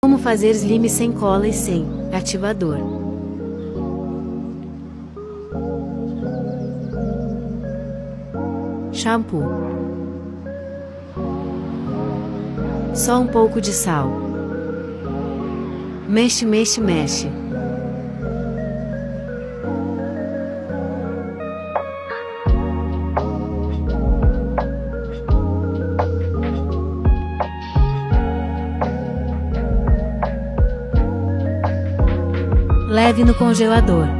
Como fazer slime sem cola e sem ativador. Shampoo. Só um pouco de sal. Mexe, mexe, mexe. Leve no congelador.